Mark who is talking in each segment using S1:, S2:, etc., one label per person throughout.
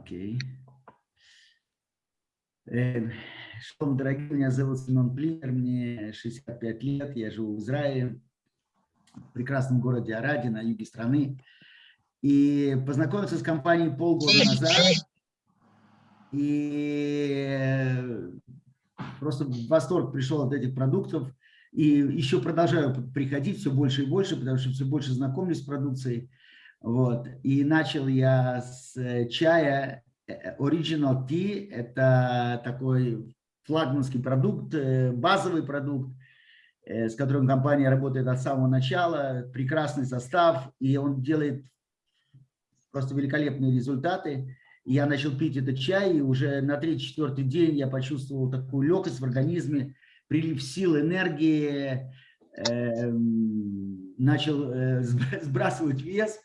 S1: Окей. Э, Шалом, дорогие, меня зовут Семен Плинер, мне 65 лет, я живу в Израиле, в прекрасном городе Араде, на юге страны. И познакомился с компанией полгода назад. И просто в восторг пришел от этих продуктов. И еще продолжаю приходить все больше и больше, потому что все больше знакомлюсь с продукцией. Вот. И начал я с чая э, Original Tea. Это такой флагманский продукт, э, базовый продукт, э, с которым компания работает от самого начала. Прекрасный состав, и он делает просто великолепные результаты. Я начал пить этот чай, и уже на третий-четвертый день я почувствовал такую легкость в организме, прилив сил, энергии, э, начал э, сбрасывать вес,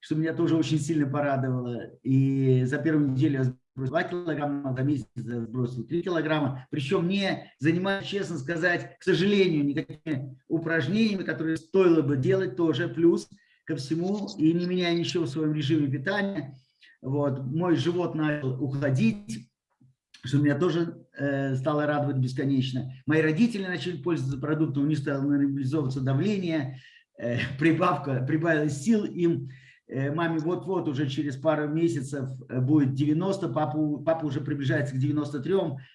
S1: что меня тоже очень сильно порадовало. И за первую неделю я сбросил 2 килограмма, за месяц я сбросил 3 килограмма. Причем не занимаюсь, честно сказать, к сожалению, никакими упражнениями, которые стоило бы делать тоже, плюс ко всему, и не меняя ничего в своем режиме питания. Вот, мой живот начал уходить, что меня тоже э, стало радовать бесконечно. Мои родители начали пользоваться продуктом, у них стало нормализовываться давление, э, прибавка, прибавилась сил им. Э, маме вот-вот уже через пару месяцев э, будет 90, папу, папа уже приближается к 93,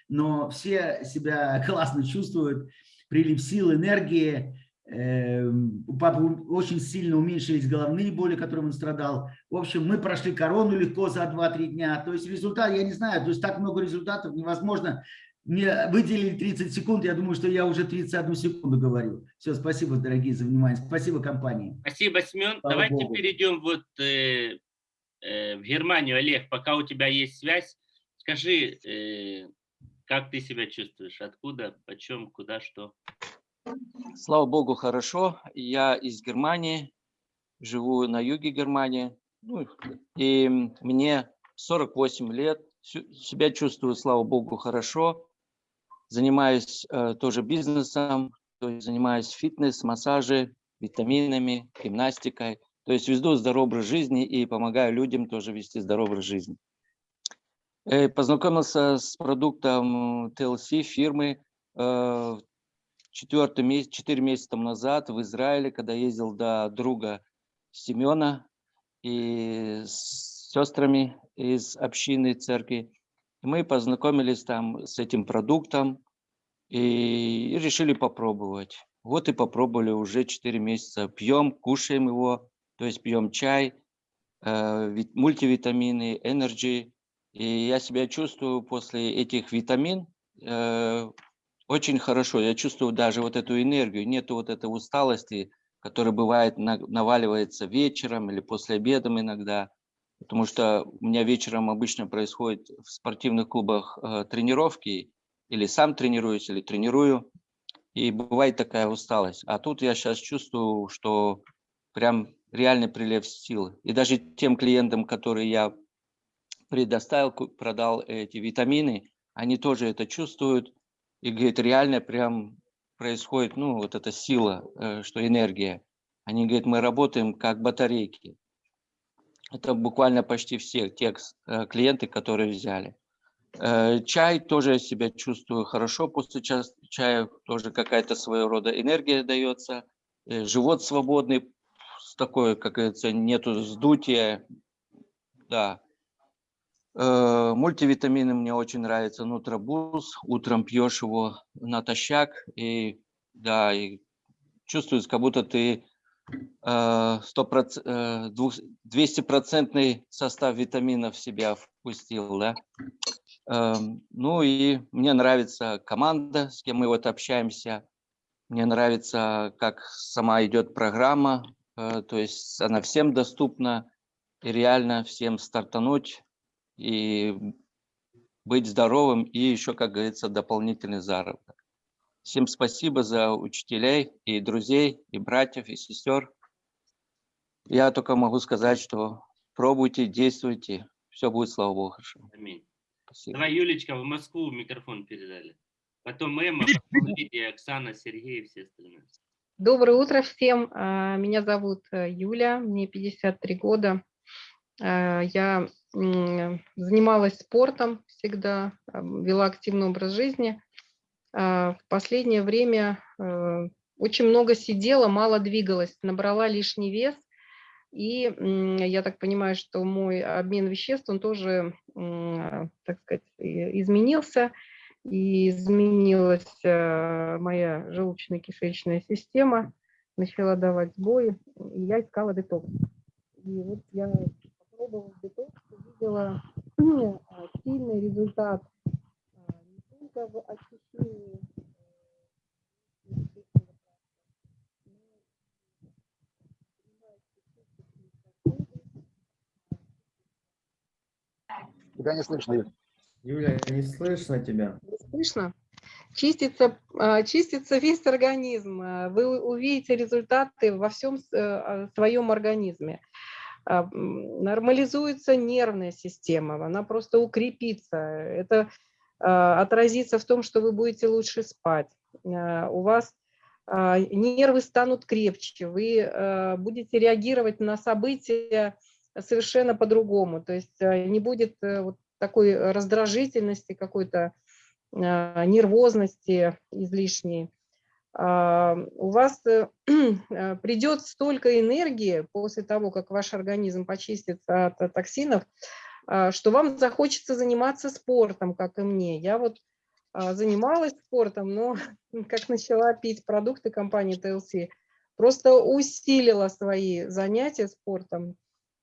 S1: но все себя классно чувствуют, прилив сил, энергии, Эм, у папы очень сильно уменьшились головные боли, которым он страдал. В общем, мы прошли корону легко за 2-3 дня. То есть результат, я не знаю, то есть так много результатов невозможно. Мне выделили 30 секунд, я думаю, что я уже 31 секунду говорю. Все, спасибо, дорогие, за внимание. Спасибо компании.
S2: Спасибо, Семен. Слава Давайте Богу. перейдем вот э, э, в Германию. Олег, пока у тебя есть связь, скажи, э, как ты себя чувствуешь? Откуда, почем, куда, что?
S3: Слава Богу, хорошо. Я из Германии, живу на юге Германии. Ну, и мне 48 лет. Себя чувствую, слава Богу, хорошо. Занимаюсь э, тоже бизнесом, то есть занимаюсь фитнес, массажи, витаминами, гимнастикой. То есть веду здоровый образ жизни и помогаю людям тоже вести здоровый образ жизни. Э, познакомился с продуктом TLC фирмы э, четвертый месяц, четыре месяца тому назад в Израиле, когда ездил до друга Семена и с сестрами из общины церкви. Мы познакомились там с этим продуктом и решили попробовать. Вот и попробовали уже 4 месяца. Пьем, кушаем его, то есть пьем чай, э, мультивитамины, энергии. И я себя чувствую после этих витамин э, очень хорошо. Я чувствую даже вот эту энергию, нету вот этой усталости, которая бывает, наваливается вечером или после обеда иногда. Потому что у меня вечером обычно происходит в спортивных клубах э, тренировки, или сам тренируюсь, или тренирую, и бывает такая усталость. А тут я сейчас чувствую, что прям реальный прилив силы. И даже тем клиентам, которые я предоставил, продал эти витамины, они тоже это чувствуют, и говорит, реально прям происходит, ну, вот эта сила, э, что энергия. Они говорят, мы работаем как батарейки. Это буквально почти все те э, клиенты, которые взяли. Э, чай тоже себя чувствую хорошо после чая, тоже какая-то своего рода энергия дается. Живот свободный, с такой, как говорится, нету сдутия. Да, Э, мультивитамины мне очень нравятся. Нутробуз. Утром пьешь его натощак. И да, и чувствуется, как будто ты 200-процентный э, состав витаминов в себя впустил. Да? Эм, ну и мне нравится команда, с кем мы вот общаемся. Мне нравится, как сама идет программа. Э, то есть она всем доступна. И реально всем стартануть и быть здоровым, и еще, как говорится, дополнительный заработок. Всем спасибо за учителей и друзей, и братьев, и сестер. Я только могу сказать, что пробуйте, действуйте, все будет, слава Богу, хорошо.
S2: Аминь. Спасибо. Давай, Юлечка, в Москву микрофон передали. Потом Эмма, потом Лидия, Оксана, Сергей и все остальные.
S4: Доброе утро всем. А, меня зовут э, Юля, мне 53 года. А, я занималась спортом всегда, вела активный образ жизни. А, в последнее время э, очень много сидела, мало двигалась, набрала лишний вес. И я так понимаю, что мой обмен веществ, он тоже, так сказать, изменился. И изменилась э, моя желудочно-кишечная система, начала давать сбои, и я искала детокс. И вот я попробовала детокс, увидела сильный результат только в очищении
S5: Тебя не слышно, Юля.
S6: Юля, не слышно тебя.
S4: Не слышно? Чистится, а, чистится весь организм. А, вы увидите результаты во всем э, своем организме. А, нормализуется нервная система, она просто укрепится. Это отразится в том, что вы будете лучше спать. У вас нервы станут крепче, вы будете реагировать на события совершенно по-другому. То есть не будет э, вот такой раздражительности, какой-то а, нервозности излишней, а, у вас э, а, придет столько энергии после того, как ваш организм почистится от токсинов, что вам захочется заниматься спортом, как и мне. Я вот занималась спортом, но как начала пить продукты компании TLC, просто усилила свои занятия спортом,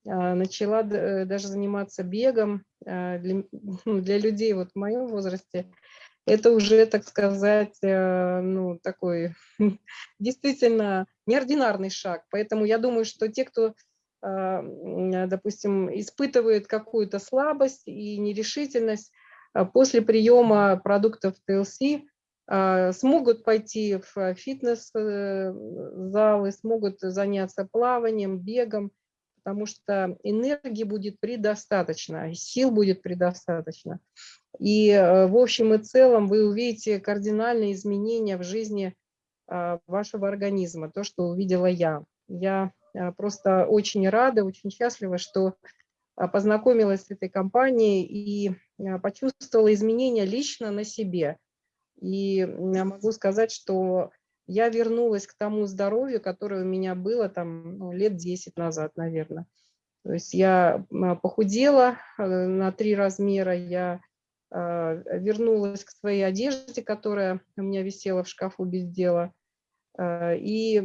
S4: а, начала э, даже заниматься бегом. А, для, ну, для людей вот в моем возрасте это уже, так сказать, э, ну, такой действительно неординарный шаг. Поэтому я думаю, что те, кто, а, допустим, испытывает какую-то слабость и нерешительность, после приема продуктов TLC смогут пойти в фитнес-залы, э, смогут заняться плаванием, бегом, потому что энергии будет предостаточно, сил будет предостаточно. И э, в общем и целом вы увидите кардинальные изменения в жизни а, вашего организма, то, что увидела я. Я э, просто очень рада, очень счастлива, что а, познакомилась с этой компанией и а, почувствовала изменения лично на себе. И могу сказать, что я вернулась к тому здоровью, которое у меня было там ну, лет 10 назад, наверное. То есть я похудела э, на три размера, я а, вернулась к своей одежде, которая у меня висела в шкафу без дела, а, и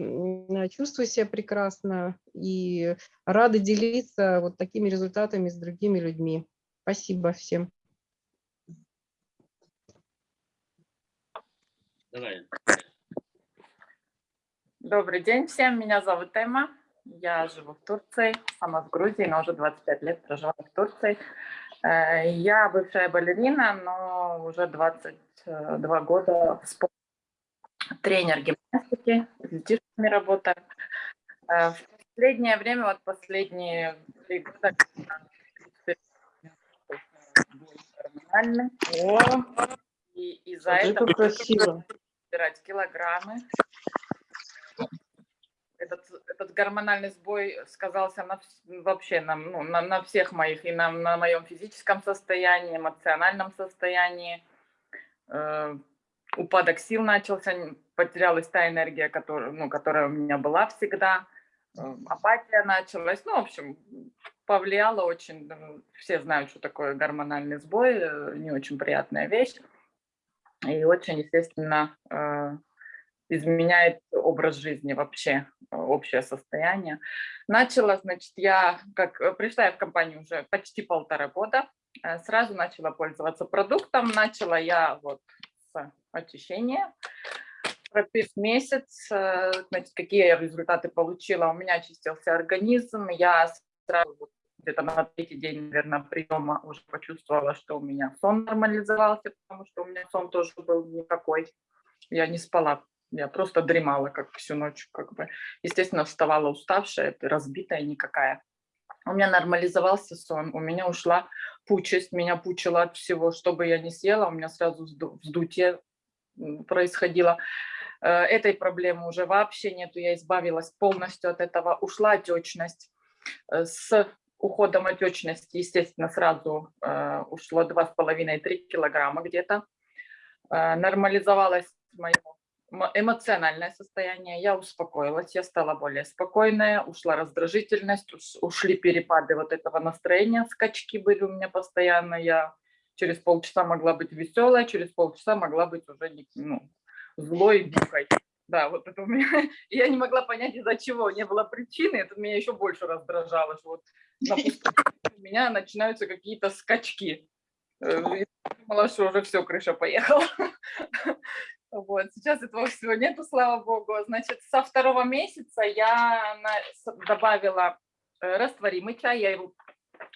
S4: чувствую себя прекрасно, и рада делиться вот такими результатами с другими людьми. Спасибо всем.
S2: Давай.
S7: Добрый день всем, меня зовут Эмма, я живу в Турции, сама в Грузии, но уже 25 лет проживаю в Турции. Э, я бывшая балерина, но уже 22 года в спорте. Тренер гимнастики, с детишками работаю. Э, в последнее время, вот последние три года, гормональный. И из-за этого
S4: красиво.
S7: собирать килограммы этот, этот гормональный сбой сказался на, вообще на, ну, на, на всех моих, и на, на моем физическом состоянии, эмоциональном состоянии. Упадок сил начался, потерялась та энергия, которая, ну, которая у меня была всегда. Э, апатия началась. Ну, в общем, повлияло очень. Все знают, что такое гормональный сбой, э, не очень приятная вещь. И очень, естественно, э, изменяет образ жизни вообще, общее состояние. Начала, значит, я, как пришла я в компанию уже почти полтора года, сразу начала пользоваться продуктом, начала я вот с очищения, пропив месяц, значит, какие я результаты получила. У меня очистился организм, я сразу где-то на третий день, наверное, приема уже почувствовала, что у меня сон нормализовался, потому что у меня сон тоже был никакой. Я не спала я просто дремала как всю ночь, как бы. Естественно, вставала уставшая, разбитая никакая. У меня нормализовался сон, у меня ушла пучесть, меня пучило от всего, что бы я ни съела, у меня сразу вздутие происходило. Э, этой проблемы уже вообще нету, я избавилась полностью от этого, ушла отечность. Э, с уходом отечности, естественно, сразу э, ушло 2,5-3 килограмма где-то. Нормализовалось мое мо- эмоциональное состояние, я успокоилась, я стала более спокойная, ушла раздражительность, уш- ушли перепады вот этого настроения, скачки были у меня постоянно, я через полчаса могла быть веселая, через полчаса могла быть уже ну, злой, бухой. Да, вот это у меня, я не могла понять, из-за чего, не было причины, это меня еще больше раздражало, что вот на у меня начинаются какие-то скачки. Э, и Думала, что уже все, крыша поехала. Вот, сейчас этого всего нету, слава богу. Значит, со второго месяца я добавила э, растворимый чай, я его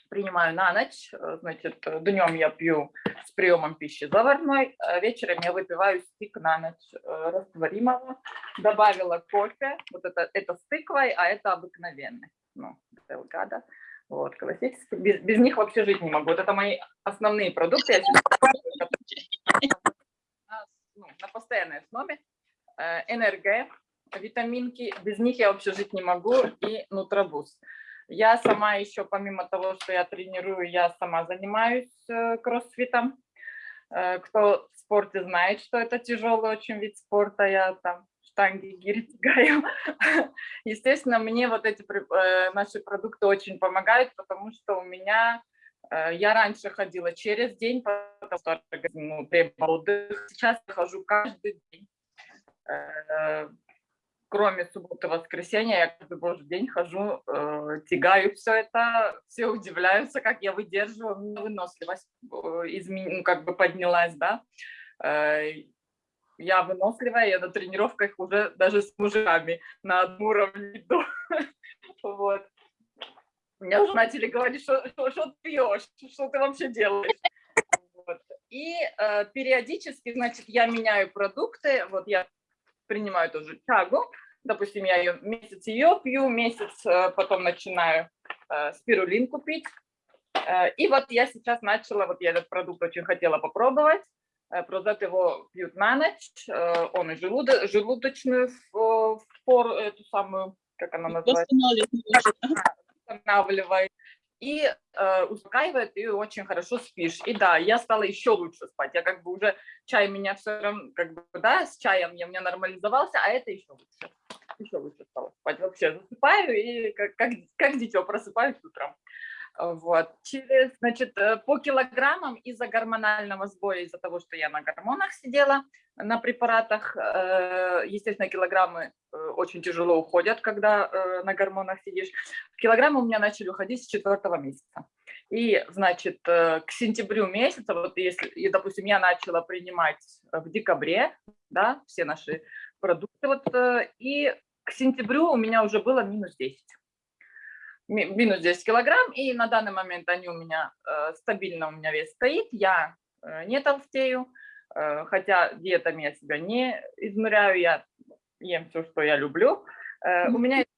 S7: принимаю на ночь, э, значит, днем я пью с приемом пищи заварной, а вечером я выпиваю стик на ночь э, растворимого, добавила кофе, вот это, это с тыквой, а это обыкновенный, ну, Делгадо, вот, классический, без, без них вообще жить не могу, вот это мои основные продукты, я на, ну, на постоянной основе, Э, НРГ, витаминки, без них я вообще жить не могу, и нутробуз. Я сама еще, помимо того, что я тренирую, я сама занимаюсь э, кроссфитом. Э, Кто в спорте знает, что это тяжелый очень вид спорта, я там штанги, гири тягаю. Естественно, мне вот эти наши продукты очень помогают, потому что у меня, я раньше ходила через день, потому что ну, требовал отдыха. Сейчас я хожу каждый день. Э, кроме субботы и воскресенья, я каждый божий день хожу, э, тягаю все это, все удивляются, как я выдерживаю, меня выносливость э, изме- ну, как бы поднялась, да. Э, я выносливая, я на тренировках уже даже с мужиками на одном уровне иду. Вот. Меня уже начали говорить, что, что, что ты пьешь, что ты вообще делаешь. Вот. И э, периодически, значит, я меняю продукты, вот я принимаю тоже чагу, допустим, я ее, месяц ее пью, месяц э, потом начинаю э, спирулинку пить. Э, И вот я сейчас начала, вот я этот продукт очень хотела попробовать, Э, Прозет его пьют на ночь, э, он и желудо- желудочную фор, эту самую, как она называется, восстанавливает и э, успокаивает, и очень хорошо спишь. И да, я стала еще лучше спать. Я как бы уже чай меня все равно, как бы, да, с чаем я, меня нормализовался, а это еще лучше. Еще лучше стало спать. Вообще засыпаю и как, как, как дитё просыпаюсь утром. Вот. Через, значит, э, по килограммам из-за гормонального сбоя, из-за того, что я на гормонах сидела, на препаратах, э, естественно, килограммы очень тяжело уходят, когда э, на гормонах сидишь. Килограммы у меня начали уходить с четвертого месяца. И, значит, э, к сентябрю месяца, вот если, и, допустим, я начала принимать в декабре, да, все наши продукты, вот, э, и к сентябрю у меня уже было минус 10 ми- минус 10 килограмм, и на данный момент они у меня э, стабильно, у меня вес стоит, я э, не толстею, э, хотя диетами я себя не измеряю, я ем все, что я люблю. Э, у меня есть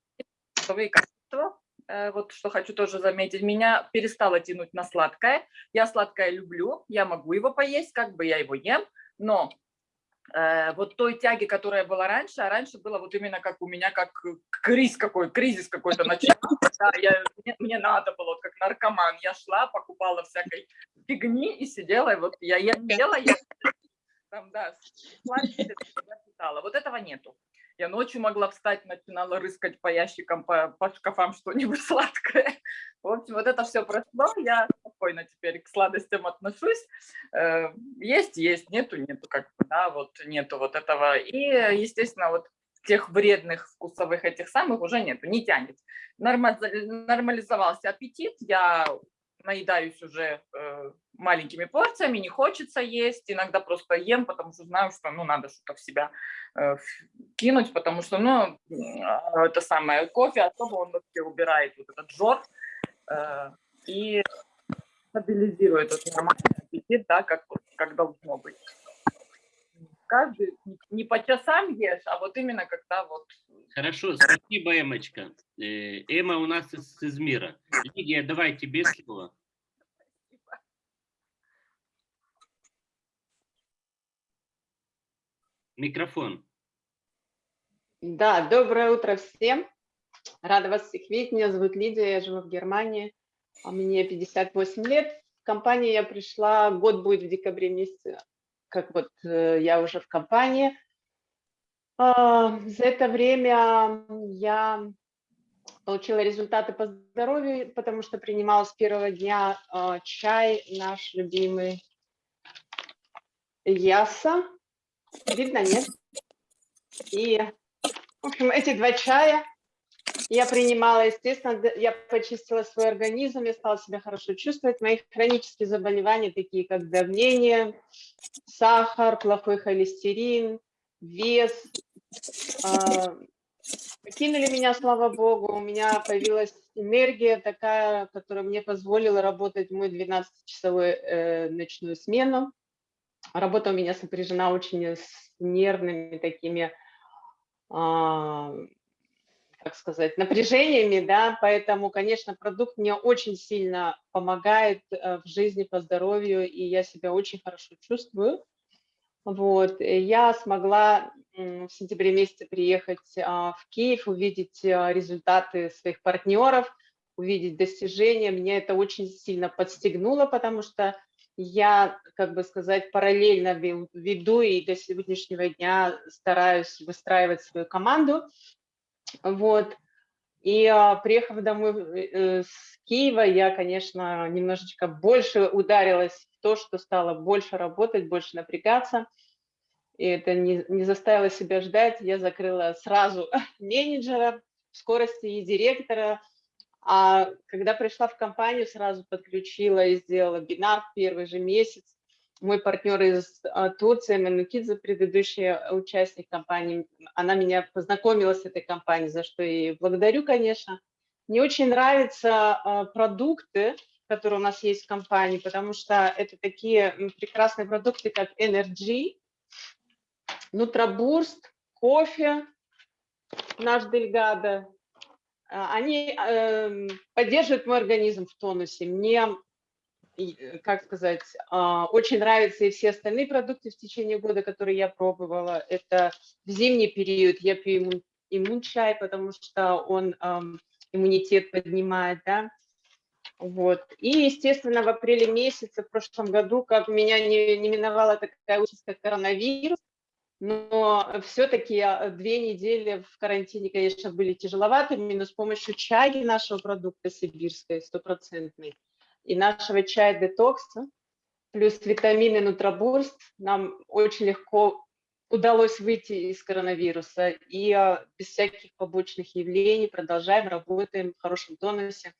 S7: вкусовые качества, э, вот что хочу тоже заметить, меня перестало тянуть на сладкое, я сладкое люблю, я могу его поесть, как бы я его ем, но э, вот той тяги, которая была раньше, а раньше было вот именно как у меня, как кризис какой, кризис какой-то начался, да, я, мне, мне надо было, вот как наркоман, я шла, покупала всякой фигни и сидела, и вот я ем, ела, я там, да, сладкое я питала. Вот этого нету. Я ночью могла встать, начинала рыскать по ящикам, по, по шкафам что-нибудь сладкое. В общем, вот это все прошло, я спокойно теперь к сладостям отношусь. Э, Есть, есть, нету, нету, как бы, да, вот нету вот этого. И, естественно, вот тех вредных вкусовых этих самых уже нету, не тянет. Норма- Нормализовался аппетит, я наедаюсь уже э, маленькими порциями, не хочется есть, иногда просто ем, потому что знаю, что ну надо что-то в себя э, кинуть, потому что ну э, это самое кофе особо он вообще убирает вот этот жор э, и стабилизирует этот нормальный аппетит, да, как как должно быть. Каждый не- по часам ешь, а вот именно когда вот
S2: Хорошо, спасибо, Эмочка. Эма у нас из Измира. Лидия, давай тебе слово. Микрофон.
S5: Да, доброе утро всем. Рада вас всех видеть. Меня зовут Лидия, я живу в Германии. А Мне 58 лет. В компанию я пришла, год будет в декабре месяце, как вот э, я уже в компании. А, За это время я получила результаты по здоровью, потому что принимала с первого дня а, чай наш любимый Яса. Видно, нет? И, в общем, эти два чая я принимала, естественно, я почистила свой организм, я стала себя хорошо чувствовать. Мои хронические заболевания, такие как давление, сахар, плохой холестерин, вес, а, Кинули меня, слава богу, у меня появилась энергия такая, которая мне позволила работать в мой 12-часовой э, ночную смену. Работа у меня сопряжена очень с нервными такими, а, как сказать, напряжениями, да, поэтому, конечно, продукт мне очень сильно помогает э, в жизни по здоровью, и я себя очень хорошо чувствую. Вот, я смогла в сентябре месяце приехать а, в Киев, увидеть а, результаты своих партнеров, увидеть достижения. Меня это очень сильно подстегнуло, потому что я, как бы сказать, параллельно веду и до сегодняшнего дня стараюсь выстраивать свою команду. Вот. И а, приехав домой э, с Киева, я, конечно, немножечко больше ударилась в то, что стала больше работать, больше напрягаться. И это не, не заставило себя ждать. Я закрыла сразу менеджера в скорости и директора. А когда пришла в компанию, сразу подключила и сделала бинар в первый же месяц. Мой партнер из а, Турции, Манукидзе, предыдущий участник компании, она меня познакомила с этой компанией, за что и благодарю, конечно. Мне очень нравятся а, продукты, которые у нас есть в компании, потому что это такие прекрасные продукты, как Energy, Нутробурст, кофе, наш Дельгадо. А, Они эм, поддерживают мой организм в тонусе. Мне, э, как сказать, а, очень нравятся и все остальные продукты в течение года, которые я пробовала. Это в зимний период я пью иммун, иммун-чай, потому что он иммунитет поднимает, да. Вот. И, естественно, в апреле месяце в прошлом году, как меня не, не миновала такая участь, как коронавирус, но все-таки две недели в карантине, конечно, были тяжеловатыми, но с помощью чаги нашего продукта сибирской, стопроцентной, и нашего чая детокса, плюс витамины Нутробурст, нам очень легко удалось выйти из коронавируса и а, без всяких побочных явлений продолжаем, работаем в хорошем тонусе.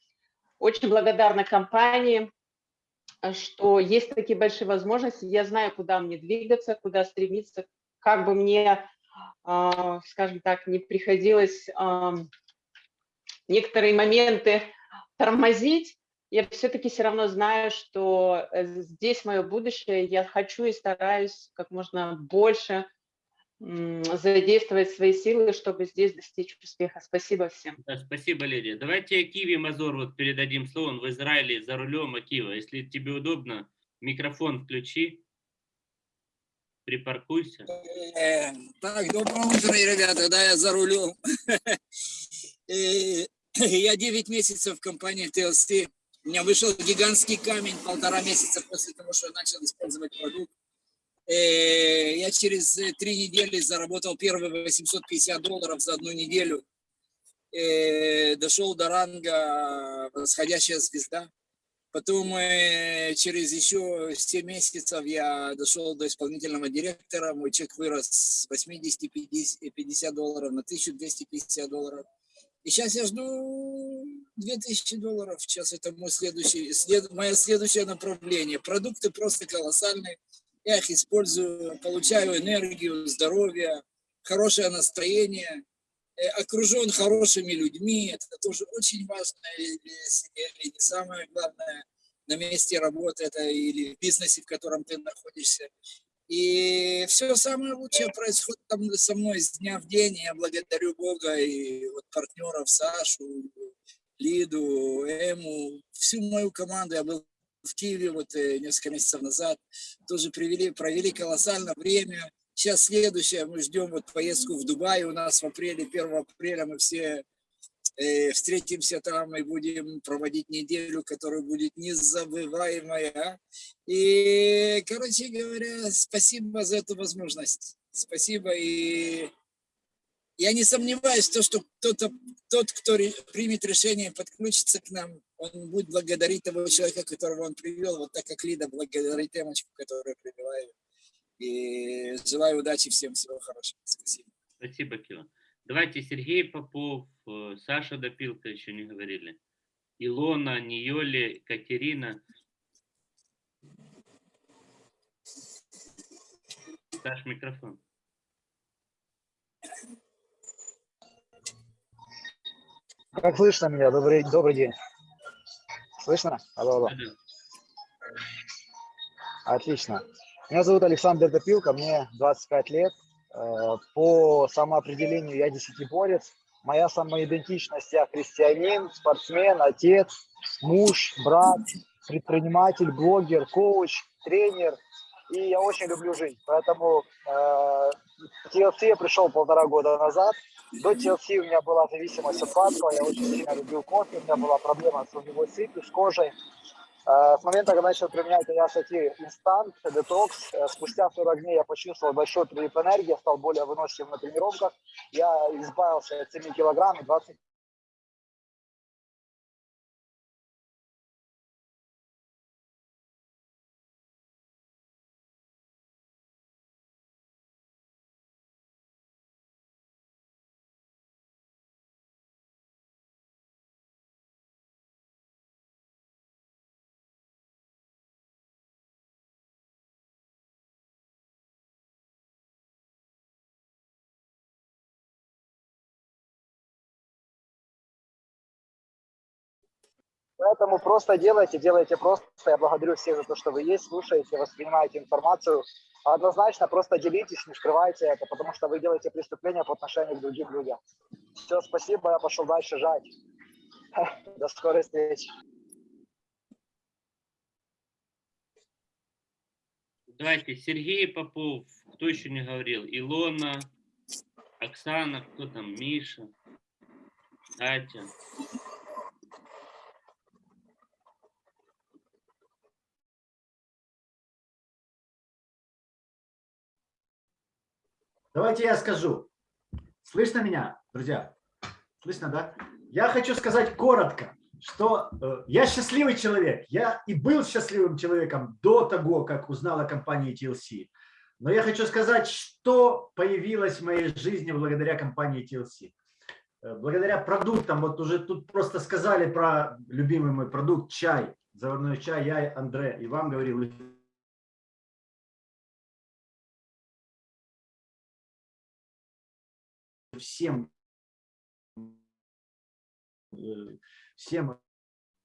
S5: Очень благодарна компании, что есть такие большие возможности. Я знаю, куда мне двигаться, куда стремиться, как бы мне, а, скажем так, не приходилось некоторые моменты тормозить, я все-таки все равно знаю, что э, здесь мое будущее. Я хочу и стараюсь как можно больше задействовать свои силы, чтобы здесь достичь успеха. Спасибо всем.
S2: Да, спасибо, Лидия. Давайте Киви Мазор вот передадим слово. Он в Израиле за рулем Акива. Если тебе удобно, микрофон включи. Припаркуйся.
S8: Э, Так, доброе утро, ребята, да, я за рулем. Э, Я 9 месяцев в компании TLC. У меня вышел гигантский камень полтора месяца после того, что я начал использовать продукт. Э, Я через э, три недели заработал первые 850 долларов за одну неделю. Э, Дошел до ранга восходящая звезда. Потом через еще 7 месяцев я дошел до исполнительного директора. Мой чек вырос с 80 50 50 долларов на 1250 долларов. И сейчас я жду 2000 долларов. Сейчас это мой следующий, след, мое следующее направление. Продукты просто колоссальные. Я их использую, получаю энергию, здоровье, хорошее настроение, э, окружен хорошими людьми. Это тоже очень важно. И, и- и не самое главное на месте работы это или в бизнесе, в котором ты находишься. И все самое лучшее происходит там со мной с дня в день. Я благодарю Бога и вот партнеров Сашу, Лиду, Эму, всю мою команду. Я был в Киеве вот э, несколько месяцев назад. Тоже привели, провели колоссальное время. Сейчас следующее, мы ждем вот поездку в Дубай. У нас в апреле, 1 апреля мы все Встретимся там и будем проводить неделю, которая будет незабываемая. И, короче говоря, спасибо за эту возможность. Спасибо. И я не сомневаюсь, в том, что кто-то, тот, кто примет решение подключиться к нам, он будет благодарить того человека, которого он привел, вот так как Лида благодарит Эмочку, которую привела. И желаю удачи всем, всего хорошего. Спасибо.
S2: Спасибо, Кива. Давайте Сергей Попов, э, Саша Допилка еще не говорили. Илона, Ниоли, Катерина. Саш, микрофон.
S9: Как слышно меня? Добрый, добрый день. Слышно? Алло, алло. Отлично. Меня зовут Александр Допилко, мне 25 лет. Э, По самоопределению я десятиборец. Моя самоидентичность, я христианин, спортсмен, отец, муж, брат, предприниматель, блогер, коуч, тренер. И я очень люблю жизнь. Поэтому э, TLC я пришел полтора года назад. До TLC у меня была зависимость от сладкого, я очень сильно любил кофе, у меня была проблема с огневой сыпью, с кожей. Э, С момента, когда начал применять Ясати Инстант, детокс, спустя 40 дней я почувствовал большой прилив энергии, стал более выносливым на тренировках. Я избавился от 7 килограмм и 20 Поэтому просто делайте, делайте просто. Я благодарю всех за то, что вы есть, слушаете, воспринимаете информацию. Однозначно просто делитесь, не скрывайте это, потому что вы делаете преступления по отношению к другим людям. Все, спасибо, я пошел дальше жать. До скорой встречи.
S2: Давайте Сергей Попов, кто еще не говорил? Илона, Оксана, кто там? Миша, Катя.
S10: Давайте я скажу. Слышно меня, друзья? Слышно, да? Я хочу сказать коротко, что э, я счастливый человек. Я и был счастливым человеком до того, как узнал о компании TLC. Но я хочу сказать, что появилось в моей жизни благодаря компании TLC. Э, Благодаря продуктам, вот уже тут просто сказали про любимый мой продукт чай, заварной чай, я Андре, и вам говорил, всем э, всем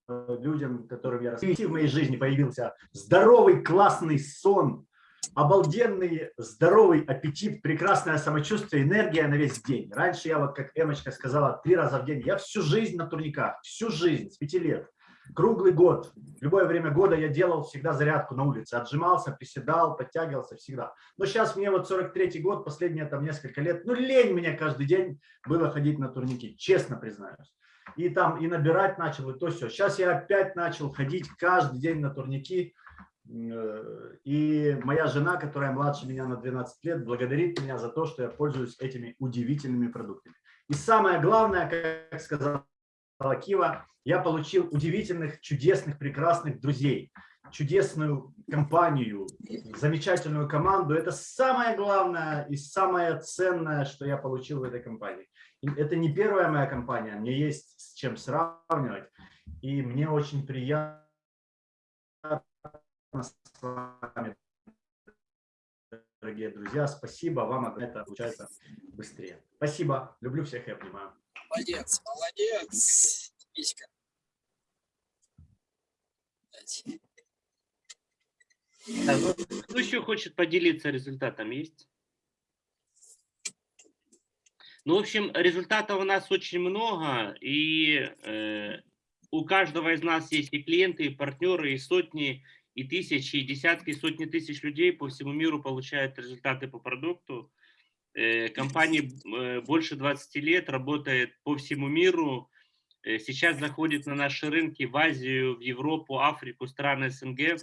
S10: э, людям, которым я рассказываю, в моей жизни появился здоровый, классный сон, обалденный, здоровый аппетит, прекрасное самочувствие, энергия на весь день. Раньше я, вот как Эмочка сказала, три раза в день. Я всю жизнь на турниках, всю жизнь, с пяти лет. Круглый год, любое время года я делал всегда зарядку на улице, отжимался, приседал, подтягивался всегда. Но сейчас мне вот 43 год, последние там несколько лет, ну лень мне каждый день было ходить на турники, честно признаюсь. И там и набирать начал, и то все. Сейчас я опять начал ходить каждый день на турники. Э, И моя жена, которая младше меня на 12 лет, благодарит меня за то, что я пользуюсь этими удивительными продуктами. И самое главное, как сказала Кива, я получил удивительных, чудесных, прекрасных друзей, чудесную компанию, замечательную команду. Это самое главное и самое ценное, что я получил в этой компании. И это не первая моя компания, мне есть с чем сравнивать. И мне очень приятно с вами, дорогие друзья. Спасибо вам, это получается быстрее. Спасибо, люблю всех и обнимаю.
S8: Молодец, молодец, Мишка.
S2: Да, ну, кто еще хочет поделиться результатом? Есть? Ну, в общем, результатов у нас очень много, и э, у каждого из нас есть и клиенты, и партнеры, и сотни, и тысячи, и десятки, и сотни тысяч людей по всему миру получают результаты по продукту. Э, компания э, больше 20 лет работает по всему миру, сейчас заходит на наши рынки в Азию, в Европу, Африку, страны СНГ.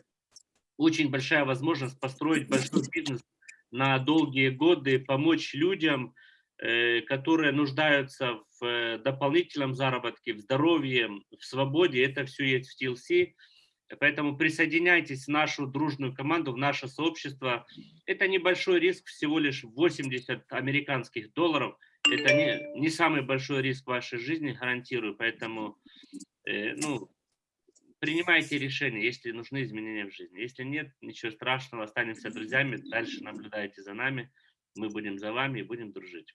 S2: Очень большая возможность построить большой бизнес на долгие годы, помочь людям, э, которые нуждаются в э, дополнительном заработке, в здоровье, в свободе. Это все есть в TLC. Поэтому присоединяйтесь в нашу дружную команду, в наше сообщество. Это небольшой риск, всего лишь 80 американских долларов. Это не, не самый большой риск вашей жизни, гарантирую. Поэтому э, ну, принимайте решения, если нужны изменения в жизни. Если нет, ничего страшного, останемся друзьями, дальше наблюдайте за нами. Мы будем за вами и будем дружить.